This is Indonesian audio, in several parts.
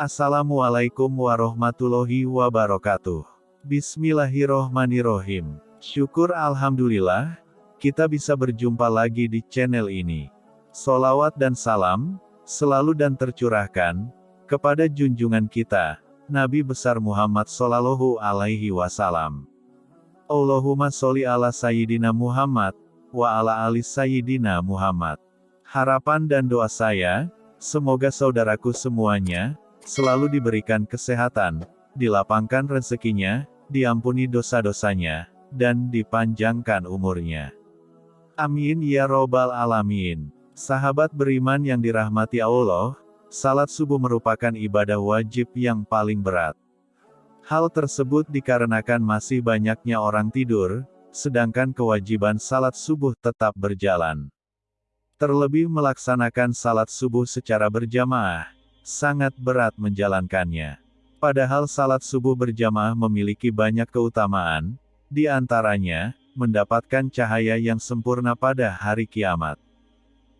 Assalamualaikum warahmatullahi wabarakatuh. Bismillahirrohmanirrohim. Syukur Alhamdulillah, kita bisa berjumpa lagi di channel ini. Solawat dan salam, selalu dan tercurahkan, kepada junjungan kita, Nabi besar Muhammad Sallallahu Alaihi Wasallam. Allahumma sholli ala Sayyidina Muhammad, wa ala ali Sayyidina Muhammad. Harapan dan doa saya, semoga saudaraku semuanya, selalu diberikan kesehatan, dilapangkan rezekinya, diampuni dosa-dosanya, dan dipanjangkan umurnya. Amin ya robbal alamin. Sahabat beriman yang dirahmati Allah, salat subuh merupakan ibadah wajib yang paling berat. Hal tersebut dikarenakan masih banyaknya orang tidur, sedangkan kewajiban salat subuh tetap berjalan. Terlebih melaksanakan salat subuh secara berjamaah, sangat berat menjalankannya. Padahal salat subuh berjamaah memiliki banyak keutamaan, di antaranya, mendapatkan cahaya yang sempurna pada hari kiamat.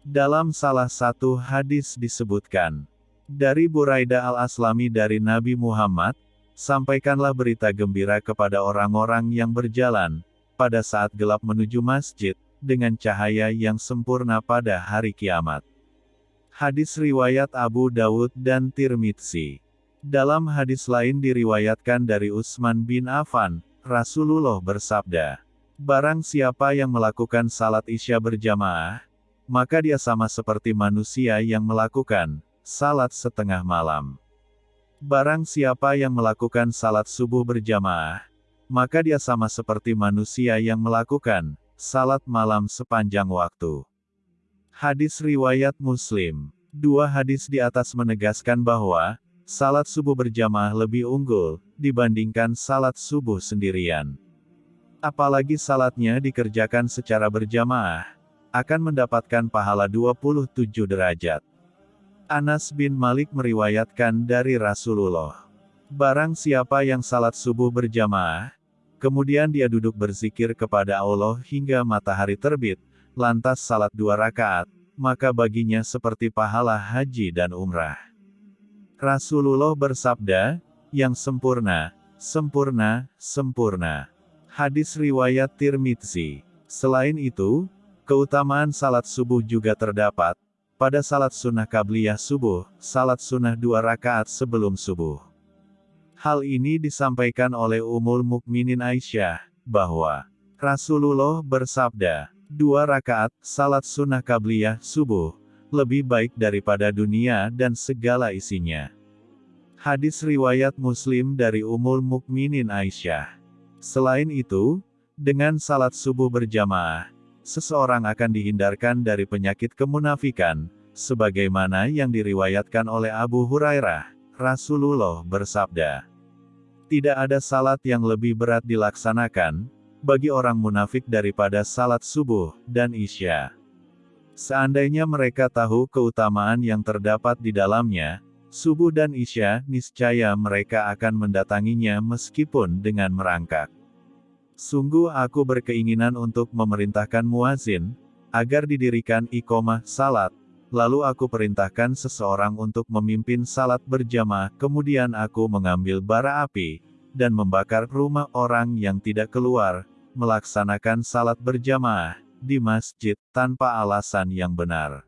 Dalam salah satu hadis disebutkan, dari Buraida al-Aslami dari Nabi Muhammad, Sampaikanlah berita gembira kepada orang-orang yang berjalan, pada saat gelap menuju masjid, dengan cahaya yang sempurna pada hari kiamat. Hadis riwayat Abu Dawud dan Tirmidzi. Dalam hadis lain diriwayatkan dari Utsman bin Affan, Rasulullah bersabda, Barang siapa yang melakukan salat isya berjamaah, maka dia sama seperti manusia yang melakukan salat setengah malam. Barang siapa yang melakukan salat subuh berjamaah, maka dia sama seperti manusia yang melakukan salat malam sepanjang waktu. Hadis Riwayat Muslim Dua hadis di atas menegaskan bahwa, salat subuh berjamaah lebih unggul, dibandingkan salat subuh sendirian. Apalagi salatnya dikerjakan secara berjamaah, akan mendapatkan pahala 27 derajat. Anas bin Malik meriwayatkan dari Rasulullah. Barang siapa yang salat subuh berjamaah, kemudian dia duduk berzikir kepada Allah hingga matahari terbit, lantas salat dua rakaat, maka baginya seperti pahala haji dan umrah. Rasulullah bersabda, yang sempurna, sempurna, sempurna. Hadis riwayat Tirmidzi. Selain itu, keutamaan salat subuh juga terdapat, pada salat sunnah kabliyah subuh, salat sunnah dua rakaat sebelum subuh. Hal ini disampaikan oleh Umul Mukminin Aisyah, bahwa Rasulullah bersabda, dua rakaat, salat sunnah kabliyah subuh, lebih baik daripada dunia dan segala isinya. Hadis riwayat Muslim dari Umul Mukminin Aisyah. Selain itu, dengan salat subuh berjamaah, seseorang akan dihindarkan dari penyakit kemunafikan, sebagaimana yang diriwayatkan oleh Abu Hurairah, Rasulullah bersabda, Tidak ada salat yang lebih berat dilaksanakan, bagi orang munafik daripada salat subuh, dan isya. Seandainya mereka tahu keutamaan yang terdapat di dalamnya, subuh dan isya, niscaya mereka akan mendatanginya meskipun dengan merangkak. Sungguh aku berkeinginan untuk memerintahkan muazin, agar didirikan ikomah salat, lalu aku perintahkan seseorang untuk memimpin salat berjamaah, kemudian aku mengambil bara api, dan membakar rumah orang yang tidak keluar, melaksanakan salat berjamaah, di masjid, tanpa alasan yang benar.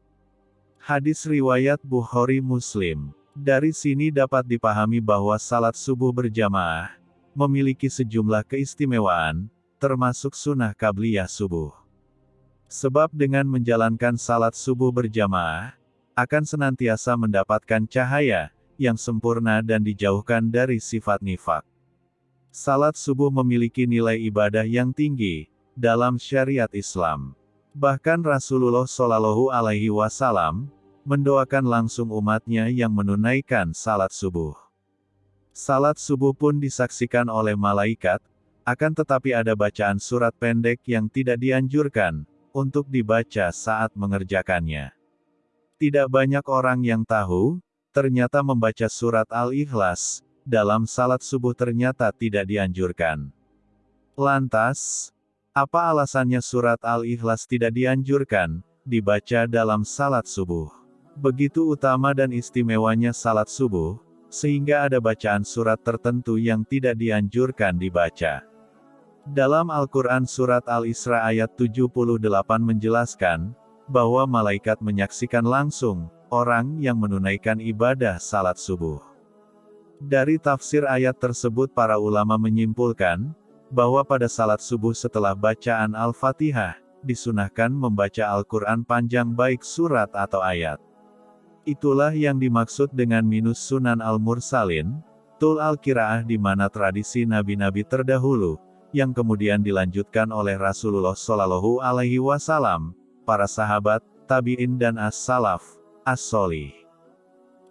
Hadis Riwayat Bukhari Muslim Dari sini dapat dipahami bahwa salat subuh berjamaah, memiliki sejumlah keistimewaan, termasuk sunnah kabliyah subuh. Sebab dengan menjalankan salat subuh berjamaah, akan senantiasa mendapatkan cahaya, yang sempurna dan dijauhkan dari sifat nifak. Salat subuh memiliki nilai ibadah yang tinggi, dalam syariat Islam. Bahkan Rasulullah Shallallahu Alaihi Wasallam mendoakan langsung umatnya yang menunaikan salat subuh. Salat subuh pun disaksikan oleh malaikat, akan tetapi ada bacaan surat pendek yang tidak dianjurkan, untuk dibaca saat mengerjakannya. Tidak banyak orang yang tahu, ternyata membaca surat Al-Ikhlas, dalam salat subuh ternyata tidak dianjurkan. Lantas, apa alasannya surat Al-Ikhlas tidak dianjurkan, dibaca dalam salat subuh? Begitu utama dan istimewanya salat subuh, sehingga ada bacaan surat tertentu yang tidak dianjurkan dibaca. Dalam Al-Quran Surat Al-Isra ayat 78 menjelaskan, bahwa malaikat menyaksikan langsung, orang yang menunaikan ibadah salat subuh. Dari tafsir ayat tersebut para ulama menyimpulkan, bahwa pada salat subuh setelah bacaan Al-Fatihah, disunahkan membaca Al-Quran panjang baik surat atau ayat. Itulah yang dimaksud dengan minus sunan al-mursalin, tul al-kiraah di mana tradisi nabi-nabi terdahulu, yang kemudian dilanjutkan oleh Rasulullah Shallallahu Alaihi Wasallam, para sahabat, tabiin dan as-salaf, as-solih.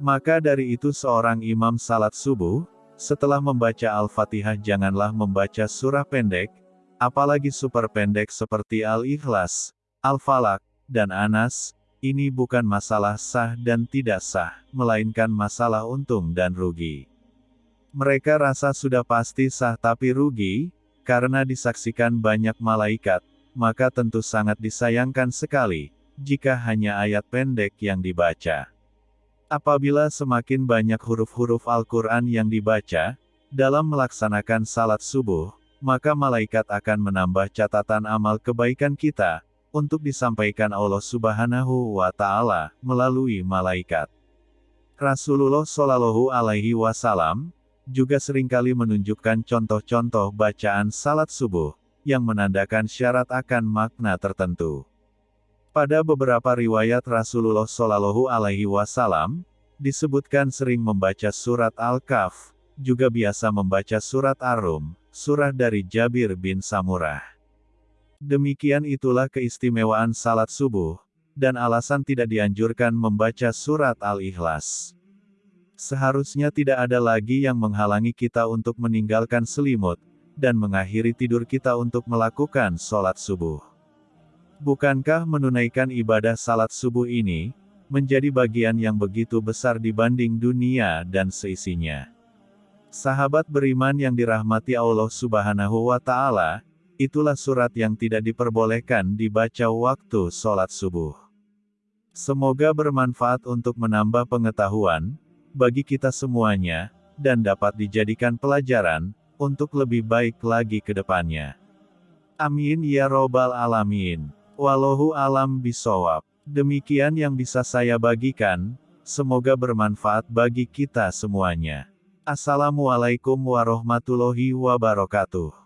Maka dari itu seorang imam salat subuh, setelah membaca Al-Fatihah janganlah membaca surah pendek, apalagi super pendek seperti Al-Ikhlas, Al-Falak, dan Anas, ini bukan masalah sah dan tidak sah, melainkan masalah untung dan rugi. Mereka rasa sudah pasti sah tapi rugi, karena disaksikan banyak malaikat, maka tentu sangat disayangkan sekali, jika hanya ayat pendek yang dibaca. Apabila semakin banyak huruf-huruf Al-Quran yang dibaca, dalam melaksanakan salat subuh, maka malaikat akan menambah catatan amal kebaikan kita, untuk disampaikan Allah subhanahu wa ta'ala, melalui malaikat. Rasulullah Shallallahu Alaihi Wasallam, juga sering kali menunjukkan contoh-contoh bacaan salat subuh, yang menandakan syarat akan makna tertentu. Pada beberapa riwayat Rasulullah Shallallahu Alaihi Wasallam, disebutkan sering membaca surat Al-Kahf, juga biasa membaca surat Ar-Rum, surah dari Jabir bin Samurah. Demikian itulah keistimewaan salat subuh, dan alasan tidak dianjurkan membaca surat Al-Ikhlas. Seharusnya tidak ada lagi yang menghalangi kita untuk meninggalkan selimut, dan mengakhiri tidur kita untuk melakukan sholat subuh. Bukankah menunaikan ibadah salat subuh ini, menjadi bagian yang begitu besar dibanding dunia dan seisinya? Sahabat beriman yang dirahmati Allah subhanahu wa ta'ala, itulah surat yang tidak diperbolehkan dibaca waktu sholat subuh. Semoga bermanfaat untuk menambah pengetahuan, bagi kita semuanya, dan dapat dijadikan pelajaran, untuk lebih baik lagi ke depannya. Amin ya robbal alamin. Wallahu alam bisawab. Demikian yang bisa saya bagikan, semoga bermanfaat bagi kita semuanya. Assalamualaikum warahmatullahi wabarakatuh.